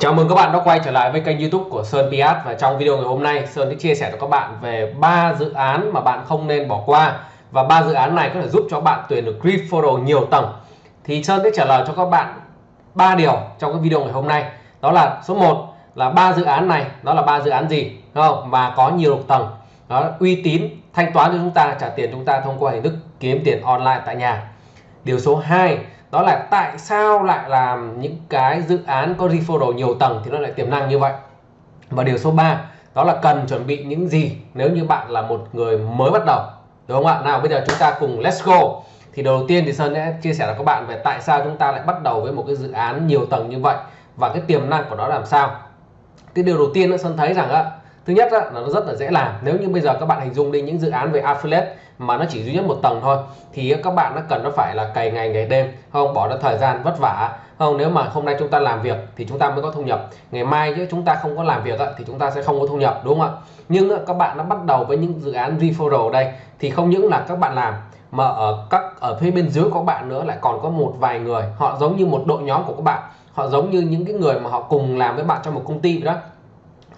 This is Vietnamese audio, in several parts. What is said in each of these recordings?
Chào mừng các bạn đã quay trở lại với kênh YouTube của Sơn Piat và trong video ngày hôm nay Sơn sẽ chia sẻ cho các bạn về ba dự án mà bạn không nên bỏ qua và ba dự án này có thể giúp cho bạn tuyển được grid photo nhiều tầng. Thì Sơn sẽ trả lời cho các bạn ba điều trong cái video ngày hôm nay. Đó là số 1 là ba dự án này, đó là ba dự án gì, đúng không? Và có nhiều tầng. Đó uy tín, thanh toán cho chúng ta, trả tiền chúng ta thông qua hình thức kiếm tiền online tại nhà. Điều số 2 đó là tại sao lại làm những cái dự án có referral nhiều tầng thì nó lại tiềm năng như vậy. Và điều số 3 đó là cần chuẩn bị những gì nếu như bạn là một người mới bắt đầu, đúng không ạ? Nào, bây giờ chúng ta cùng let's go. Thì đầu tiên thì Sơn sẽ chia sẻ với các bạn về tại sao chúng ta lại bắt đầu với một cái dự án nhiều tầng như vậy và cái tiềm năng của nó làm sao. Cái điều đầu tiên Sơn thấy rằng á thứ nhất là nó rất là dễ làm. Nếu như bây giờ các bạn hình dung đi, những dự án về affiliate mà nó chỉ duy nhất một tầng thôi, thì các bạn nó cần nó phải là cày ngày ngày đêm không? Bỏ ra thời gian vất vả. Không? Nếu mà hôm nay chúng ta làm việc thì chúng ta mới có thu nhập. Ngày mai chứ chúng ta không có làm việc thì chúng ta sẽ không có thu nhập, đúng không ạ? Nhưng các bạn đã bắt đầu với những dự án referral đây, thì không những là các bạn làm, mà ở các, ở phía bên dưới của các bạn nữa lại còn có một vài người. Họ giống như một đội nhóm của các bạn. Họ giống như những cái người mà họ cùng làm với bạn trong một công ty đó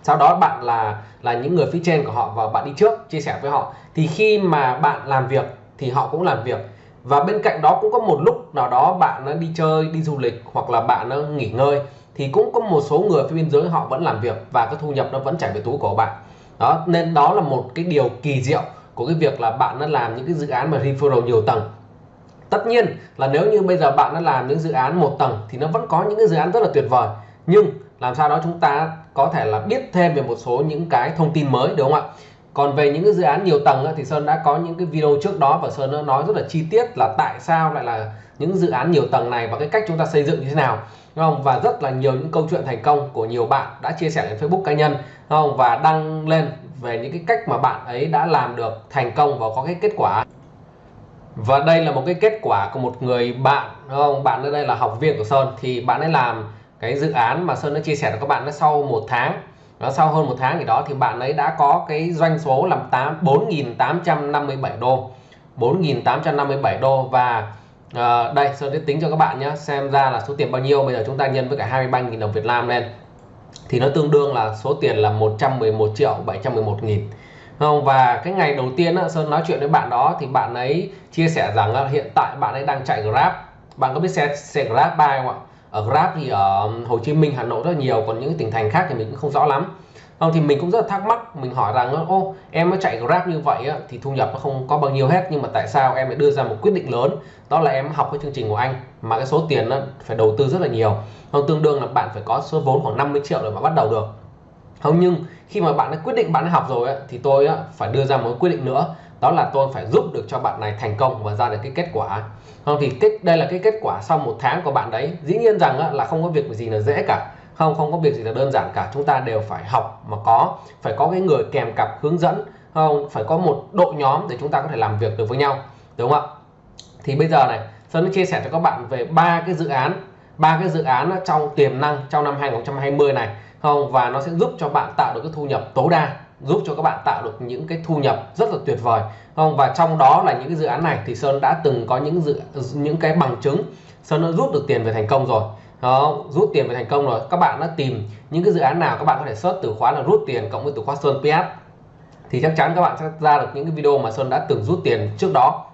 sau đó bạn là là những người phía trên của họ và bạn đi trước, chia sẻ với họ. Thì khi mà bạn làm việc thì họ cũng làm việc. Và bên cạnh đó cũng có một lúc nào đó bạn nó đi chơi, đi du lịch hoặc là bạn nó nghỉ ngơi, thì cũng có một số người phía bên dưới họ vẫn làm việc và cái thu nhập nó vẫn chảy về túi của bạn. Đó, nên đó là một cái điều kỳ diệu của cái việc là bạn nó làm những cái dự án mà referral nhiều tầng. Tất nhiên là nếu như bây giờ bạn đã làm những dự án một tầng thì nó vẫn có những cái dự án rất là tuyệt vời. Nhưng làm sao đó chúng ta có thể là biết thêm về một số những cái thông tin mới, đúng không ạ? Còn về những cái dự án nhiều tầng thì Sơn đã có những cái video trước đó và Sơn đã nói rất là chi tiết là tại sao lại là những dự án nhiều tầng này và cái cách chúng ta xây dựng như thế nào, đúng không? Và rất là nhiều những câu chuyện thành công của nhiều bạn đã chia sẻ lên Facebook cá nhân, đúng không? Và đăng lên về những cái cách mà bạn ấy đã làm được thành công và có cái kết quả. Và đây là một cái kết quả của một người bạn, đúng không? Bạn ở đây là học viên của Sơn, thì bạn ấy làm cái dự án mà Sơn đã chia sẻ với các bạn nó sau một tháng nó sau hơn một tháng thì đó thì bạn ấy đã có cái doanh số làm 8 4.857 đô. 4.857 đô và uh, đây Sơn sẽ tính cho các bạn nhé xem ra là số tiền bao nhiêu. Bây giờ chúng ta nhân với cả 23.000 đồng Việt Nam lên. Thì nó tương đương là số tiền là 111 triệu 711 nghìn. Không? Và cái ngày đầu tiên Sơn nói chuyện với bạn đó thì bạn ấy chia sẻ rằng hiện tại bạn ấy đang chạy Grab. Bạn có biết xe xe Grab bay không ạ? Ở Grab thì ở Hồ Chí Minh Hà Nội rất nhiều còn những tỉnh thành khác thì mình cũng không rõ lắm. Không thì mình cũng rất là thắc mắc mình hỏi rằng ô em nó chạy Grab như vậy á, thì thu nhập nó không có bao nhiêu hết nhưng mà tại sao em lại đưa ra một quyết định lớn? Đó là em học cái chương trình của anh mà cái số tiền nó phải đầu tư rất là nhiều. Không tương đương là bạn phải có số vốn khoảng 50 triệu để mà bắt đầu được. Không nhưng khi mà bạn đã quyết định bạn đã học rồi á, thì tôi á, phải đưa ra một quyết định nữa đó là tôi phải giúp được cho bạn này thành công và ra được cái kết quả. Không thì kết đây là cái kết quả sau một tháng của bạn đấy. Dĩ nhiên rằng á, là không có việc gì là dễ cả. Không không có việc gì là đơn giản cả. Chúng ta đều phải học mà có. Phải có cái người kèm cặp hướng dẫn. Không phải có một đội nhóm để chúng ta có thể làm việc được với nhau. Đúng không ạ? Thì bây giờ này Sơn chia sẻ cho các bạn về ba cái dự án. Ba cái dự án trong tiềm năng trong năm 2020 này. Không và nó sẽ giúp cho bạn tạo được cái thu nhập tối đa giúp cho các bạn tạo được những cái thu nhập rất là tuyệt vời. Không và trong đó là những cái dự án này thì Sơn đã từng có những dự những cái bằng chứng. Sơn đã rút được tiền về thành công rồi. Đó rút tiền về thành công rồi. Các bạn đã tìm những cái dự án nào các bạn có thể search từ khóa là rút tiền cộng với từ khóa Sơn PS thì chắc chắn các bạn sẽ ra được những cái video mà Sơn đã từng rút tiền trước đó.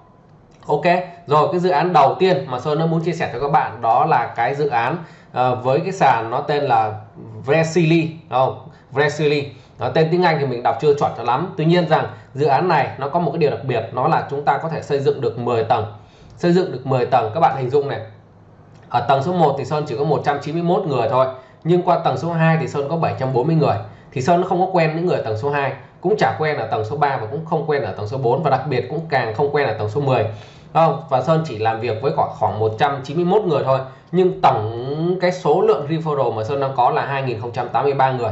Ok rồi cái dự án đầu tiên mà Sơn đã muốn chia sẻ cho các bạn đó là cái dự án uh, với cái sàn nó tên là Vresili. Không? Vresili đó, tên tiếng Anh thì mình đọc chưa chuẩn cho lắm. Tuy nhiên rằng dự án này nó có một cái điều đặc biệt nó là chúng ta có thể xây dựng được 10 tầng. Xây dựng được 10 tầng các bạn hình dung này. Ở tầng số 1 thì Sơn chỉ có 191 người thôi nhưng qua tầng số 2 thì Sơn có 740 người. Thì Sơn nó không có quen những người ở tầng số 2 cũng chả quen ở tầng số 3 và cũng không quen ở tầng số 4 và đặc biệt cũng càng không quen ở tầng số 10 không? Và Sơn chỉ làm việc với khoảng khoảng 191 người thôi nhưng tổng cái số lượng referral mà Sơn đang có là 2083 người.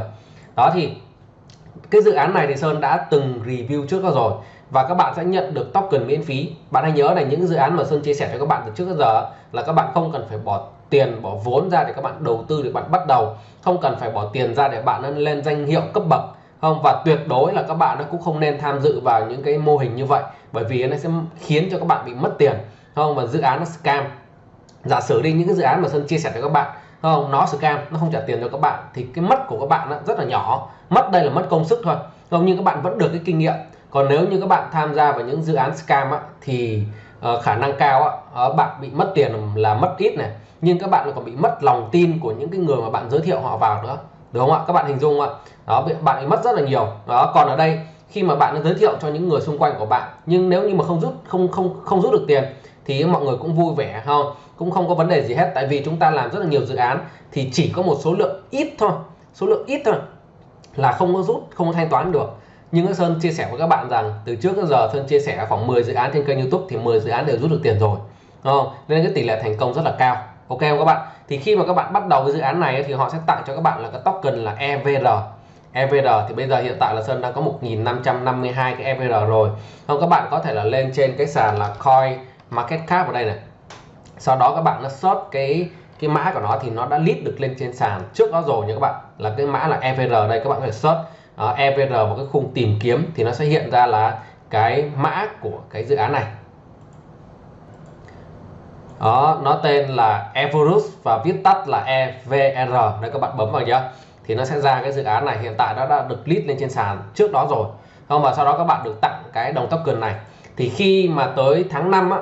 Đó thì cái dự án này thì Sơn đã từng review trước đó rồi. Và các bạn sẽ nhận được token miễn phí. Bạn hãy nhớ là những dự án mà Sơn chia sẻ cho các bạn từ trước đến giờ là các bạn không cần phải bỏ tiền, bỏ vốn ra để các bạn đầu tư, để bạn bắt đầu. Không cần phải bỏ tiền ra để bạn lên danh hiệu cấp bậc. Không, và tuyệt đối là các bạn nó cũng không nên tham dự vào những cái mô hình như vậy. Bởi vì nó sẽ khiến cho các bạn bị mất tiền. Không, và dự án nó scam. Giả sử đi, những cái dự án mà Sơn chia sẻ cho các bạn không nó scam nó không trả tiền cho các bạn. Thì cái mất của các bạn rất là nhỏ. Mất đây là mất công sức thôi. Không nhưng các bạn vẫn được cái kinh nghiệm. Còn nếu như các bạn tham gia vào những dự án scam á, thì uh, khả năng cao á, uh, bạn bị mất tiền là mất ít này. Nhưng các bạn còn bị mất lòng tin của những cái người mà bạn giới thiệu họ vào nữa. Đúng không ạ? Các bạn hình dung ạ? Đó bạn bị mất rất là nhiều. Đó còn ở đây khi mà bạn giới thiệu cho những người xung quanh của bạn nhưng nếu như mà không rút không không không rút được tiền thì mọi người cũng vui vẻ, không? Cũng không có vấn đề gì hết, tại vì chúng ta làm rất là nhiều dự án, thì chỉ có một số lượng ít thôi. Số lượng ít thôi là không có rút, không có thanh toán được. Nhưng Sơn chia sẻ với các bạn rằng, từ trước đến giờ Sơn chia sẻ khoảng 10 dự án trên kênh YouTube thì 10 dự án đều rút được tiền rồi không? nên cái tỷ lệ thành công rất là cao, ok không các bạn? Thì khi mà các bạn bắt đầu cái dự án này thì họ sẽ tặng cho các bạn là cái token là EVR EVR thì bây giờ hiện tại là Sơn đang có 1552 cái EVR rồi. Không, các bạn có thể là lên trên cái sàn là coin market cap ở đây này. Sau đó các bạn nó search cái cái mã của nó thì nó đã list được lên trên sàn trước đó rồi nha các bạn. Là cái mã là EVR đây các bạn có thể search uh, ờ, EVR vào cái khung tìm kiếm thì nó sẽ hiện ra là cái mã của cái dự án này. Đó nó tên là Everus và viết tắt là EVR đây các bạn bấm vào nhá. Thì nó sẽ ra cái dự án này. Hiện tại nó đã được list lên trên sàn trước đó rồi. Không và sau đó các bạn được tặng cái đồng token này. Thì khi mà tới tháng 5 á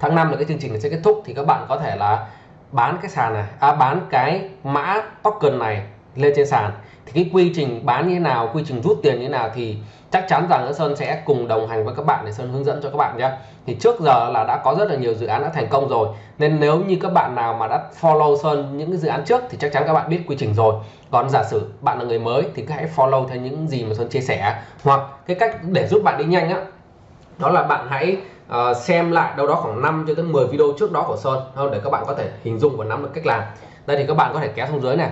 tháng 5 là cái chương trình này sẽ kết thúc thì các bạn có thể là bán cái sàn này à, bán cái mã token này lên trên sàn. Thì cái quy trình bán như thế nào quy trình rút tiền như thế nào thì chắc chắn rằng Sơn sẽ cùng đồng hành với các bạn để Sơn hướng dẫn cho các bạn nhé. Thì trước giờ là đã có rất là nhiều dự án đã thành công rồi nên nếu như các bạn nào mà đã follow Sơn những cái dự án trước thì chắc chắn các bạn biết quy trình rồi. Còn giả sử bạn là người mới thì cứ hãy follow theo những gì mà Sơn chia sẻ hoặc cái cách để giúp bạn đi nhanh á đó là bạn hãy uh, xem lại đâu đó khoảng 5 cho tới 10 video trước đó của Sơn không để các bạn có thể hình dung và nắm được cách làm. Đây thì các bạn có thể kéo xuống dưới này.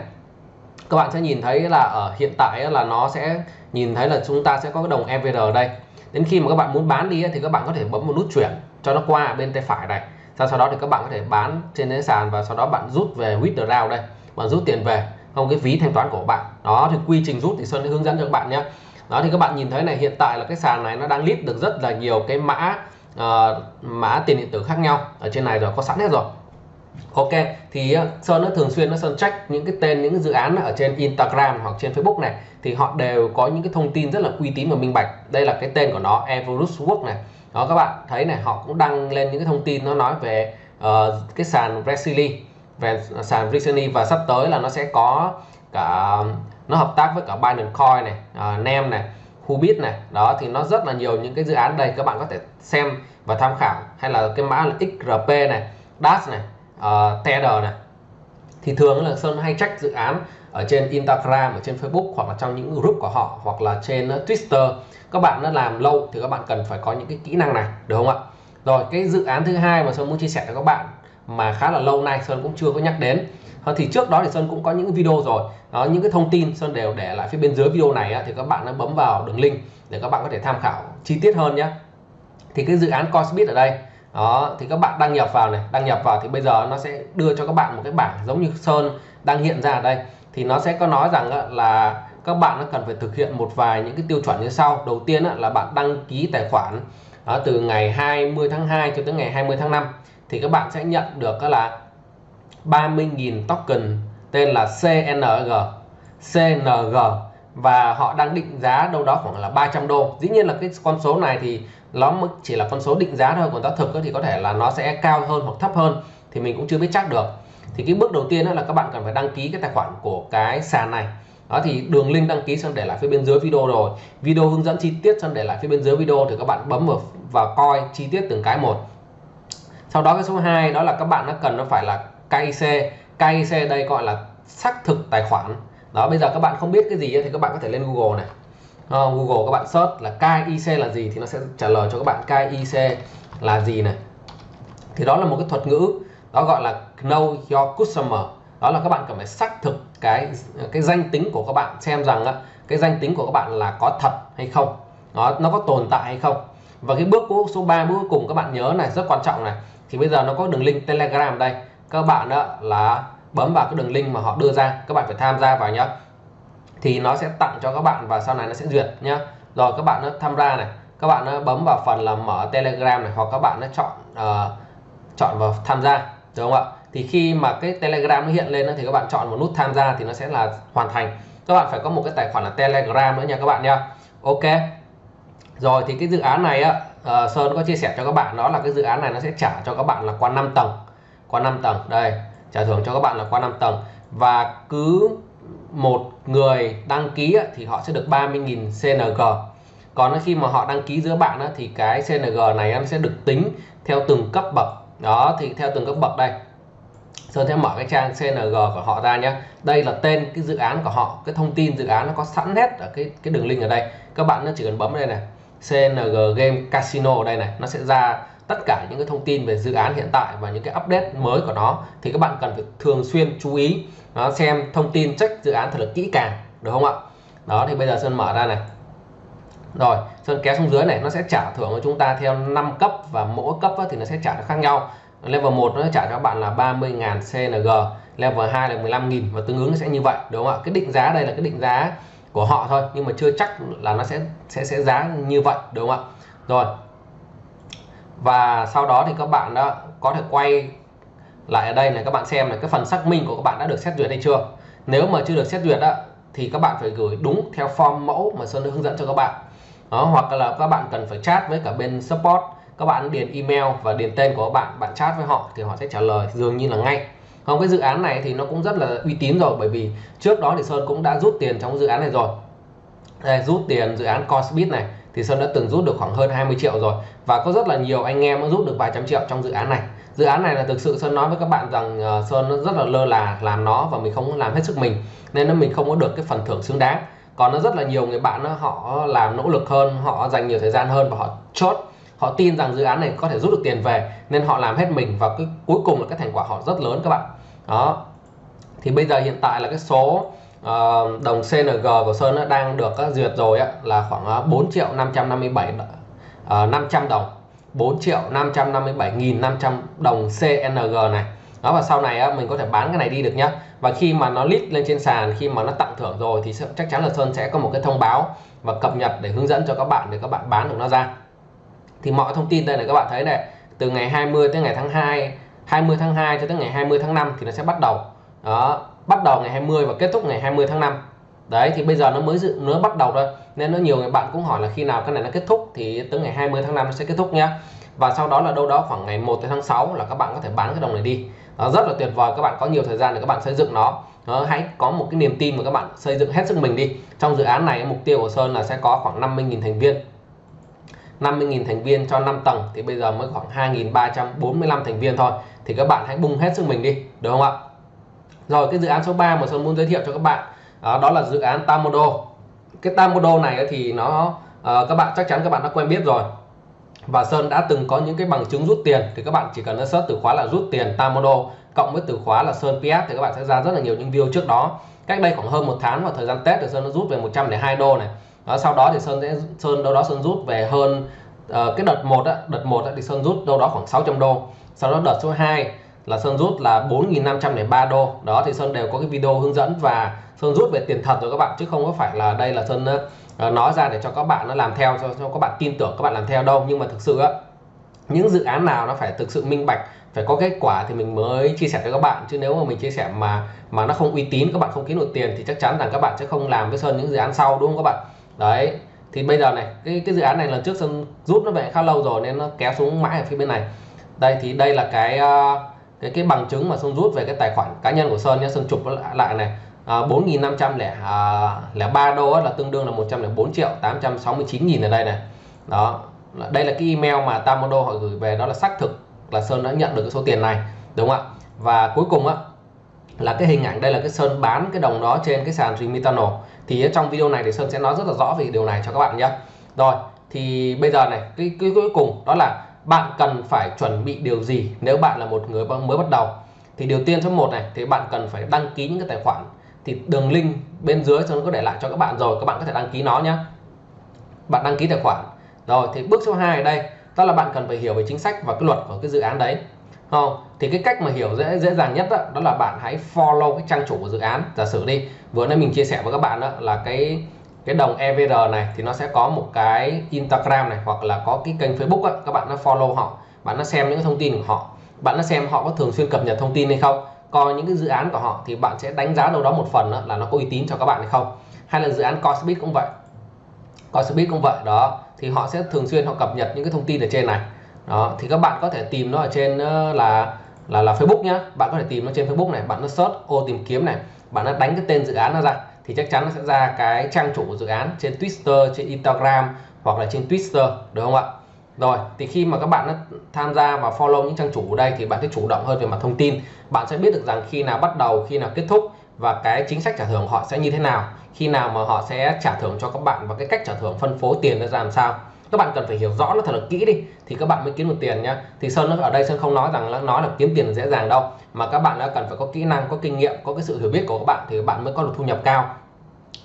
Các bạn sẽ nhìn thấy là ở hiện tại là nó sẽ nhìn thấy là chúng ta sẽ có cái đồng EVR ở đây. Đến khi mà các bạn muốn bán đi thì các bạn có thể bấm một nút chuyển cho nó qua bên tay phải này. Sau sau đó thì các bạn có thể bán trên cái sàn và sau đó bạn rút về withdraw đây bạn rút tiền về không cái ví thanh toán của bạn. Đó thì quy trình rút thì Sơn sẽ hướng dẫn cho các bạn nhé. Đó thì các bạn nhìn thấy này hiện tại là cái sàn này nó đang list được rất là nhiều cái mã uh, mã tiền điện tử khác nhau. Ở trên này rồi có sẵn hết rồi. Ok thì ờ, Sơn nó thường xuyên nó Sơn check những cái tên những cái dự án ở trên Instagram hoặc trên Facebook này thì họ đều có những cái thông tin rất là uy tín và minh bạch. Đây là cái tên của nó Everus Work này. Đó các bạn thấy này họ cũng đăng lên những cái thông tin nó nói về uh, cái sàn Resili về sàn Resili và sắp tới là nó sẽ có cả nó hợp tác với cả Binance Coin này uh, Nem này Hubit này. Đó thì nó rất là nhiều những cái dự án đây các bạn có thể xem và tham khảo. Hay là cái mã là XRP này DAS này uh, Tether này. Thì thường là Sơn hay check dự án ở trên Instagram ở trên Facebook hoặc là trong những group của họ hoặc là trên uh, Twitter. Các bạn đã làm lâu thì các bạn cần phải có những cái kỹ năng này được không ạ? Rồi cái dự án thứ hai mà Sơn muốn chia sẻ cho các bạn mà khá là lâu nay Sơn cũng chưa có nhắc đến. Thì trước đó thì Sơn cũng có những video rồi. Đó, những cái thông tin Sơn đều để lại phía bên dưới video này thì các bạn đã bấm vào đường link để các bạn có thể tham khảo chi tiết hơn nhé thì cái dự án Coinbit ở đây, đó, thì các bạn đăng nhập vào này, đăng nhập vào thì bây giờ nó sẽ đưa cho các bạn một cái bảng giống như sơn đang hiện ra ở đây. Thì nó sẽ có nói rằng là các bạn nó cần phải thực hiện một vài những cái tiêu chuẩn như sau. Đầu tiên là bạn đăng ký tài khoản từ ngày 20 tháng 2 cho tới ngày 20 tháng 5 thì các bạn sẽ nhận được là 30.000 token tên là CNG CNG và họ đang định giá đâu đó khoảng là 300 đô. Dĩ nhiên là cái con số này thì nó chỉ là con số định giá thôi, còn giá thực thì có thể là nó sẽ cao hơn hoặc thấp hơn thì mình cũng chưa biết chắc được. Thì cái bước đầu tiên là các bạn cần phải đăng ký cái tài khoản của cái sàn này. Đó, thì đường link đăng ký sơn để lại phía bên dưới video rồi. Video hướng dẫn chi tiết sơn để lại phía bên dưới video thì các bạn bấm vào và coi chi tiết từng cái một sau đó cái số 2 đó là các bạn nó cần nó phải là KIC KIC đây gọi là xác thực tài khoản. Đó bây giờ các bạn không biết cái gì thì các bạn có thể lên Google này. Uh, Google các bạn search là KIC là gì thì nó sẽ trả lời cho các bạn KIC là gì này. Thì đó là một cái thuật ngữ đó gọi là know your customer. Đó là các bạn cần phải xác thực cái cái danh tính của các bạn xem rằng cái danh tính của các bạn là có thật hay không. Nó nó có tồn tại hay không. Và cái bước số 3 bước cuối cùng các bạn nhớ này rất quan trọng này thì bây giờ nó có đường link telegram đây. Các bạn đó là bấm vào cái đường link mà họ đưa ra các bạn phải tham gia vào nhá. Thì nó sẽ tặng cho các bạn và sau này nó sẽ duyệt nhá. Rồi các bạn nó tham gia này các bạn nó bấm vào phần là mở telegram này hoặc các bạn nó chọn uh, chọn vào tham gia đúng không ạ? Thì khi mà cái telegram nó hiện lên thì các bạn chọn một nút tham gia thì nó sẽ là hoàn thành. Các bạn phải có một cái tài khoản là telegram nữa nha các bạn nha ok. Rồi thì cái dự án này á uh, Sơn có chia sẻ cho các bạn đó là cái dự án này nó sẽ trả cho các bạn là qua 5 tầng. Qua 5 tầng đây trả thưởng cho các bạn là qua 5 tầng. Và cứ một người đăng ký thì họ sẽ được 30.000 CNG còn khi mà họ đăng ký giữa bạn thì cái CNG này em sẽ được tính theo từng cấp bậc. Đó thì theo từng cấp bậc đây. Sơn sẽ mở cái trang CNG của họ ra nhé đây là tên cái dự án của họ cái thông tin dự án nó có sẵn hết ở cái cái đường link ở đây. Các bạn nó chỉ cần bấm đây này. CNG Game Casino ở đây này. Nó sẽ ra tất cả những cái thông tin về dự án hiện tại và những cái update mới của nó. Thì các bạn cần phải thường xuyên chú ý, nó xem thông tin, check dự án thật là kỹ càng, được không ạ? Đó, thì bây giờ Sơn mở ra này. Rồi, Sơn kéo xuống dưới này, nó sẽ trả thưởng cho chúng ta theo 5 cấp và mỗi cấp thì nó sẽ trả khác nhau. Level 1 nó trả cho các bạn là 30.000 CNG level 2 là 15.000 và tương ứng sẽ như vậy đúng không ạ? Cái định giá đây là cái định giá của họ thôi nhưng mà chưa chắc là nó sẽ sẽ sẽ giá như vậy đúng không ạ? Rồi. Và sau đó thì các bạn đã có thể quay lại ở đây này các bạn xem này cái phần xác minh của các bạn đã được xét duyệt hay chưa. Nếu mà chưa được xét duyệt đó, thì các bạn phải gửi đúng theo form mẫu mà Sơn đã hướng dẫn cho các bạn. Đó, hoặc là các bạn cần phải chat với cả bên support. Các bạn điền email và điền tên của các bạn bạn chat với họ thì họ sẽ trả lời dường như là ngay không cái dự án này thì nó cũng rất là uy tín rồi bởi vì trước đó thì Sơn cũng đã rút tiền trong dự án này rồi. Đây, rút tiền dự án Cosbit này thì Sơn đã từng rút được khoảng hơn 20 triệu rồi. Và có rất là nhiều anh em đã rút được vài trăm triệu trong dự án này. Dự án này là thực sự Sơn nói với các bạn rằng uh, Sơn nó rất là lơ là làm nó và mình không làm hết sức mình nên nó mình không có được cái phần thưởng xứng đáng. Còn nó rất là nhiều người bạn đó, họ làm nỗ lực hơn họ dành nhiều thời gian hơn và họ chốt họ tin rằng dự án này có thể rút được tiền về nên họ làm hết mình và cái cuối cùng là cái thành quả họ rất lớn các bạn. Đó. Thì bây giờ hiện tại là cái số uh, đồng CNG của Sơn nó đang được uh, duyệt rồi á, là khoảng ờ, uh, 4 triệu 557 uh, 500 đồng. 4 triệu 557.500 đồng CNG này. Đó và sau này á, mình có thể bán cái này đi được nhá. Và khi mà nó list lên trên sàn khi mà nó tặng thưởng rồi thì chắc chắn là Sơn sẽ có một cái thông báo và cập nhật để hướng dẫn cho các bạn để các bạn bán được nó ra thì mọi thông tin đây này các bạn thấy này từ ngày 20 tới ngày tháng 2 20 tháng 2 cho tới ngày 20 tháng 5 thì nó sẽ bắt đầu. Đó bắt đầu ngày 20 và kết thúc ngày 20 tháng 5 đấy thì bây giờ nó mới dự nó bắt đầu thôi. Nên nó nhiều người bạn cũng hỏi là khi nào cái này nó kết thúc thì tới ngày 20 tháng 5 nó sẽ kết thúc nhá. Và sau đó là đâu đó khoảng ngày 1 tới tháng 6 là các bạn có thể bán cái đồng này đi. Đó, rất là tuyệt vời các bạn có nhiều thời gian để các bạn xây dựng nó. Đó, hãy có một cái niềm tin mà các bạn xây dựng hết sức mình đi. Trong dự án này mục tiêu của Sơn là sẽ có khoảng 50.000 thành viên. 50.000 thành viên cho 5 tầng thì bây giờ mới khoảng 2.345 thành viên thôi. Thì các bạn hãy bung hết sức mình đi được không ạ? Rồi cái dự án số 3 mà Sơn muốn giới thiệu cho các bạn đó, đó là dự án Tamodo cái Tamodo này thì nó ờ, các bạn chắc chắn các bạn đã quen biết rồi. Và Sơn đã từng có những cái bằng chứng rút tiền thì các bạn chỉ cần search từ khóa là rút tiền Tamodo cộng với từ khóa là Sơn PS thì các bạn sẽ ra rất là nhiều những video trước đó. Cách đây khoảng hơn một tháng vào thời gian Tết thì Sơn nó rút về 102 đô này đó, sau đó thì Sơn sẽ Sơn đâu đó Sơn rút về hơn uh, cái đợt một á, đợt một á, thì Sơn rút đâu đó khoảng 600 đô. Sau đó đợt số 2 là Sơn rút là 4.503 đô. Đó thì Sơn đều có cái video hướng dẫn và Sơn rút về tiền thật rồi các bạn chứ không có phải là đây là Sơn uh, nói ra để cho các bạn nó làm theo cho, cho các bạn tin tưởng các bạn làm theo đâu. Nhưng mà thực sự á những dự án nào nó phải thực sự minh bạch phải có kết quả thì mình mới chia sẻ cho các bạn. Chứ nếu mà mình chia sẻ mà mà nó không uy tín các bạn không kiếm được tiền thì chắc chắn rằng các bạn sẽ không làm với Sơn những dự án sau đúng không các bạn? Đấy thì bây giờ này cái cái dự án này lần trước Sơn rút nó về khá lâu rồi nên nó kéo xuống mãi ở phía bên này. Đây thì đây là cái ờ, cái cái bằng chứng mà Sơn rút về cái tài khoản cá nhân của Sơn nhé. Sơn chụp lại này ờ, à, 4.503 ba đô là tương đương là 104 triệu 869 nghìn ở đây này. Đó đây là cái email mà Tamodo họ gửi về đó là xác thực là Sơn đã nhận được cái số tiền này đúng không ạ? Và cuối cùng á là cái hình ảnh đây là cái Sơn bán cái đồng đó trên cái sàn Remitano thì trong video này thì Sơn sẽ nói rất là rõ về điều này cho các bạn nhé. Rồi thì bây giờ này cái, cái cuối cùng đó là bạn cần phải chuẩn bị điều gì nếu bạn là một người mới bắt đầu? Thì điều tiên số 1 này thì bạn cần phải đăng ký những cái tài khoản. Thì đường link bên dưới Sơn có để lại cho các bạn rồi các bạn có thể đăng ký nó nhé. Bạn đăng ký tài khoản. Rồi thì bước số 2 ở đây đó là bạn cần phải hiểu về chính sách và cái luật của cái dự án đấy không thì cái cách mà hiểu dễ dễ dàng nhất đó, đó là bạn hãy follow cái trang chủ của dự án. Giả sử đi vừa nãy mình chia sẻ với các bạn đó là cái cái đồng EVR này thì nó sẽ có một cái Instagram này hoặc là có cái kênh Facebook đó, các bạn nó follow họ bạn nó xem những thông tin của họ. Bạn nó xem họ có thường xuyên cập nhật thông tin hay không coi những cái dự án của họ thì bạn sẽ đánh giá đâu đó một phần đó là nó có uy tín cho các bạn hay không. Hay là dự án Cosbit cũng vậy. Cosbit cũng vậy đó. Thì họ sẽ thường xuyên họ cập nhật những cái thông tin ở trên này đó, thì các bạn có thể tìm nó ở trên ờ, là là là Facebook nhá. Bạn có thể tìm nó trên Facebook này, bạn nó search ô tìm kiếm này, bạn nó đánh cái tên dự án nó ra, thì chắc chắn nó sẽ ra cái trang chủ của dự án trên Twitter, trên Instagram hoặc là trên Twitter, được không ạ? Rồi, thì khi mà các bạn nó tham gia và follow những trang chủ ở đây thì bạn sẽ chủ động hơn về mặt thông tin. Bạn sẽ biết được rằng khi nào bắt đầu, khi nào kết thúc và cái chính sách trả thưởng họ sẽ như thế nào, khi nào mà họ sẽ trả thưởng cho các bạn và cái cách trả thưởng phân phối tiền nó ra làm sao các bạn cần phải hiểu rõ nó thật là kỹ đi. Thì các bạn mới kiếm được tiền nhá. Thì sơn ở đây sơn không nói rằng là nói là kiếm tiền dễ dàng đâu. Mà các bạn đã cần phải có kỹ năng có kinh nghiệm có cái sự hiểu biết của các bạn thì các bạn mới có được thu nhập cao.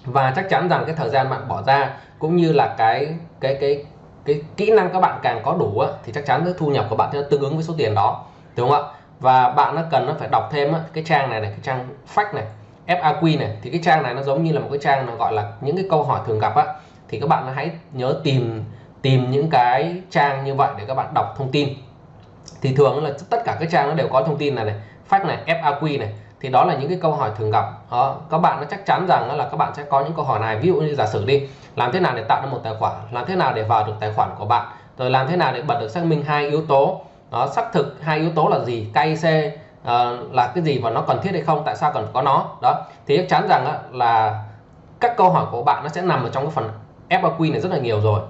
Và chắc chắn rằng cái thời gian bạn bỏ ra cũng như là cái cái cái cái kỹ năng các bạn càng có đủ á, thì chắc chắn cái thu nhập của bạn sẽ tương ứng với số tiền đó. Đúng không ạ? Và bạn nó cần nó phải đọc thêm á, cái trang này này cái trang fact này FAQ này. Thì cái trang này nó giống như là một cái trang nó gọi là những cái câu hỏi thường gặp á. Thì các bạn hãy nhớ tìm tìm những cái trang như vậy để các bạn đọc thông tin. Thì thường là tất cả các trang nó đều có thông tin này này fact này FAQ này. Thì đó là những cái câu hỏi thường gặp. Đó, các bạn nó chắc chắn rằng là các bạn sẽ có những câu hỏi này. Ví dụ như giả sử đi làm thế nào để tạo ra một tài khoản? Làm thế nào để vào được tài khoản của bạn? Rồi làm thế nào để bật được xác minh hai yếu tố? Nó xác thực hai yếu tố là gì? KIC uh, ờ, là cái gì và nó cần thiết hay không? Tại sao cần có nó? Đó thì chắc chắn rằng là các câu hỏi của bạn nó sẽ nằm ở trong cái phần FAQ này rất là nhiều rồi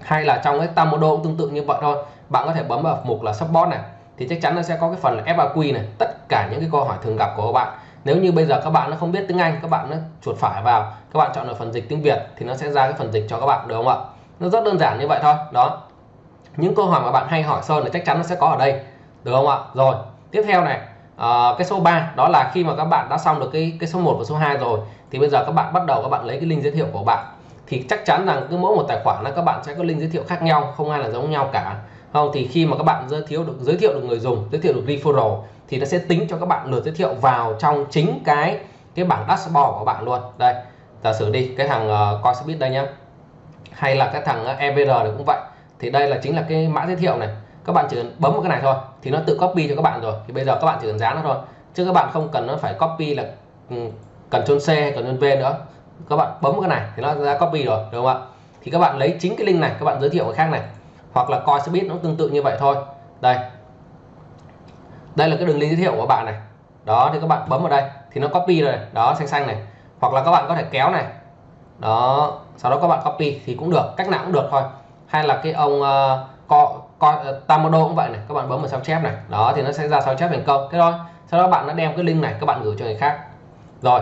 hay là trong cái Tamodo cũng tương tự như vậy thôi. Bạn có thể bấm vào mục là support này thì chắc chắn nó sẽ có cái phần là FAQ này. Tất cả những cái câu hỏi thường gặp của các bạn. Nếu như bây giờ các bạn nó không biết tiếng Anh các bạn nó chuột phải vào các bạn chọn ở phần dịch tiếng Việt thì nó sẽ ra cái phần dịch cho các bạn được không ạ? Nó rất đơn giản như vậy thôi đó. Những câu hỏi mà bạn hay hỏi Sơn là chắc chắn nó sẽ có ở đây được không ạ? Rồi tiếp theo này à, cái số 3 đó là khi mà các bạn đã xong được cái cái số 1 và số 2 rồi thì bây giờ các bạn bắt đầu các bạn lấy cái link giới thiệu của bạn thì chắc chắn rằng cứ mỗi một tài khoản là các bạn sẽ có link giới thiệu khác nhau không ai là giống nhau cả. Không thì khi mà các bạn giới thiệu được giới thiệu được người dùng giới thiệu được referral thì nó sẽ tính cho các bạn lượt giới thiệu vào trong chính cái cái bảng dashboard của bạn luôn. Đây giả sử đi cái thằng ờ, uh, Coinbase đây nhá. Hay là cái thằng ờ, uh, EVR này cũng vậy. Thì đây là chính là cái mã giới thiệu này. Các bạn chỉ cần bấm vào cái này thôi thì nó tự copy cho các bạn rồi. Thì bây giờ các bạn chỉ cần dán nó thôi. Chứ các bạn không cần nó phải copy là um, cần chôn C hay cần chôn V nữa các bạn bấm vào cái này thì nó ra copy rồi đúng không ạ? Thì các bạn lấy chính cái link này các bạn giới thiệu cái khác này. Hoặc là coi biết nó tương tự như vậy thôi. Đây. Đây là cái đường link giới thiệu của bạn này. Đó thì các bạn bấm vào đây thì nó copy rồi đó xanh xanh này. Hoặc là các bạn có thể kéo này. Đó sau đó các bạn copy thì cũng được cách nào cũng được thôi. Hay là cái ông ờ, uh, co, co, uh, ờ, Tamodo cũng vậy này. Các bạn bấm vào sao chép này. Đó thì nó sẽ ra sao chép thành công. Thế thôi. Sau đó bạn đã đem cái link này các bạn gửi cho người khác. Rồi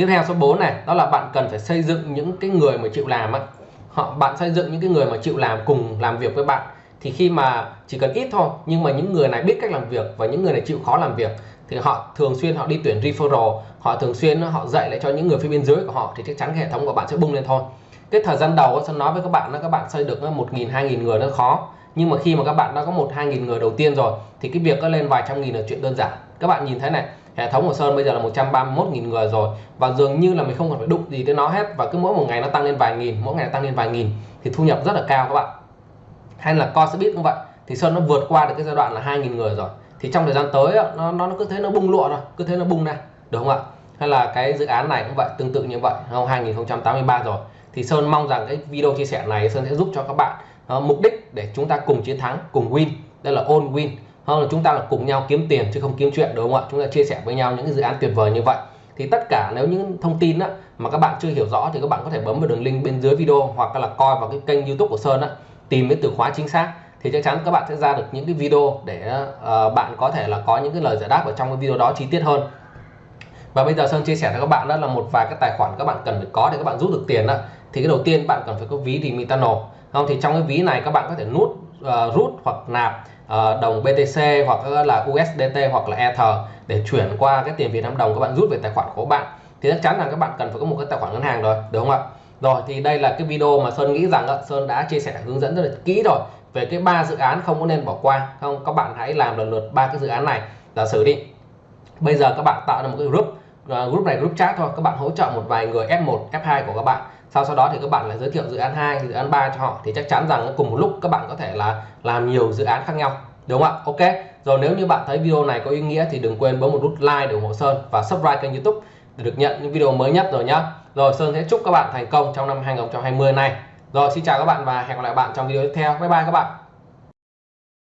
tiếp theo số 4 này, đó là bạn cần phải xây dựng những cái người mà chịu làm á. Họ, bạn xây dựng những cái người mà chịu làm cùng làm việc với bạn. Thì khi mà chỉ cần ít thôi, nhưng mà những người này biết cách làm việc và những người này chịu khó làm việc, thì họ thường xuyên họ đi tuyển referral, họ thường xuyên họ dạy lại cho những người phía bên dưới của họ thì chắc chắn cái hệ thống của bạn sẽ bung lên thôi. Cái thời gian đầu sẽ nói với các bạn là các bạn xây được một nghìn, hai nghìn người nó khó, nhưng mà khi mà các bạn đã có một, hai nghìn người đầu tiên rồi, thì cái việc có lên vài trăm nghìn là chuyện đơn giản. Các bạn nhìn thấy này hệ thống của Sơn bây giờ là 131.000 người rồi và dường như là mình không cần phải đụng gì tới nó hết và cứ mỗi một ngày nó tăng lên vài nghìn mỗi ngày nó tăng lên vài nghìn thì thu nhập rất là cao các bạn. Hay là co sẽ biết cũng vậy thì Sơn nó vượt qua được cái giai đoạn là 2.000 người rồi. Thì trong thời gian tới nó nó, nó cứ thế nó bung lụa rồi cứ thế nó bung ra được không ạ? Hay là cái dự án này cũng vậy tương tự như vậy không 2083 rồi. Thì Sơn mong rằng cái video chia sẻ này Sơn sẽ giúp cho các bạn uh, mục đích để chúng ta cùng chiến thắng cùng win. Đây là all win hơn là chúng ta là cùng nhau kiếm tiền chứ không kiếm chuyện đúng không ạ? Chúng ta chia sẻ với nhau những cái dự án tuyệt vời như vậy. Thì tất cả nếu những thông tin á, mà các bạn chưa hiểu rõ thì các bạn có thể bấm vào đường link bên dưới video hoặc là coi vào cái kênh youtube của Sơn á, tìm cái từ khóa chính xác. Thì chắc chắn các bạn sẽ ra được những cái video để uh, bạn có thể là có những cái lời giải đáp ở trong cái video đó chi tiết hơn. Và bây giờ Sơn chia sẻ cho các bạn đó là một vài cái tài khoản các bạn cần phải có để các bạn rút được tiền đó thì cái đầu tiên bạn cần phải có ví Dimitano. Không thì trong cái ví này các bạn có thể nút uh, rút hoặc nạp uh, đồng BTC hoặc là USDT hoặc là Ether để chuyển qua cái tiền Việt Nam đồng các bạn rút về tài khoản của bạn. Thì chắc chắn là các bạn cần phải có một cái tài khoản ngân hàng rồi đúng không ạ? Rồi thì đây là cái video mà Sơn nghĩ rằng Sơn đã chia sẻ hướng dẫn rất là kỹ rồi về cái ba dự án không có nên bỏ qua. Không các bạn hãy làm lần lượt ba cái dự án này. Giả sử đi bây giờ các bạn tạo ra một cái group uh, group này group chat thôi. Các bạn hỗ trợ một vài người F1 F2 của các bạn sau sau đó thì các bạn lại giới thiệu dự án 2 dự án 3 cho họ. Thì chắc chắn rằng cùng một lúc các bạn có thể là làm nhiều dự án khác nhau. Đúng không ạ? Ok. Rồi nếu như bạn thấy video này có ý nghĩa thì đừng quên bấm một nút like để ủng hộ Sơn và subscribe kênh YouTube để được nhận những video mới nhất rồi nhá. Rồi, Sơn sẽ chúc các bạn thành công trong năm 2020 này. Rồi, xin chào các bạn và hẹn gặp lại bạn trong video tiếp theo. Bye bye các bạn.